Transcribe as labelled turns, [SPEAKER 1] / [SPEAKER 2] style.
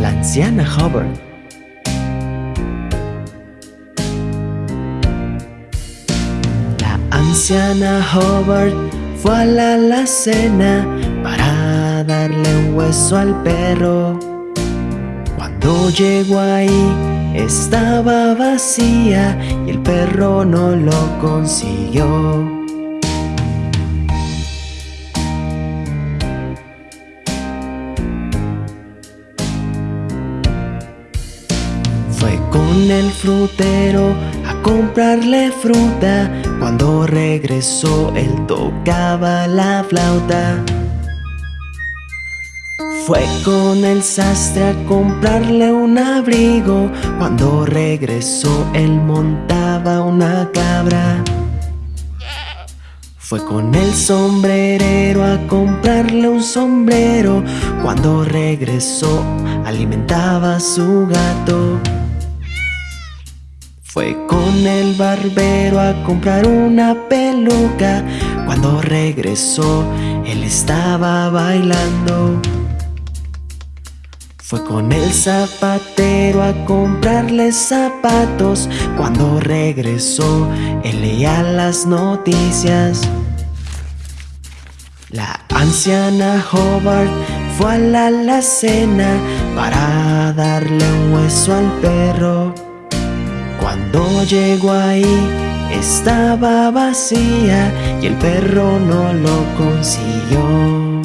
[SPEAKER 1] la anciana Hubbard. La anciana Hubbard fue a la alacena para darle un hueso al perro. Cuando llegó ahí estaba vacía y el perro no lo consiguió. Fue con el frutero a comprarle fruta. Cuando regresó él tocaba la flauta. Fue con el sastre a comprarle un abrigo. Cuando regresó él montaba una cabra. Fue con el sombrerero a comprarle un sombrero. Cuando regresó alimentaba a su gato. Fue con el barbero a comprar una peluca. Cuando regresó, él estaba bailando. Fue con el zapatero a comprarle zapatos. Cuando regresó, él leía las noticias. La anciana Hobart fue a la alacena para darle un hueso al perro. Cuando llegó ahí estaba vacía y el perro no lo consiguió.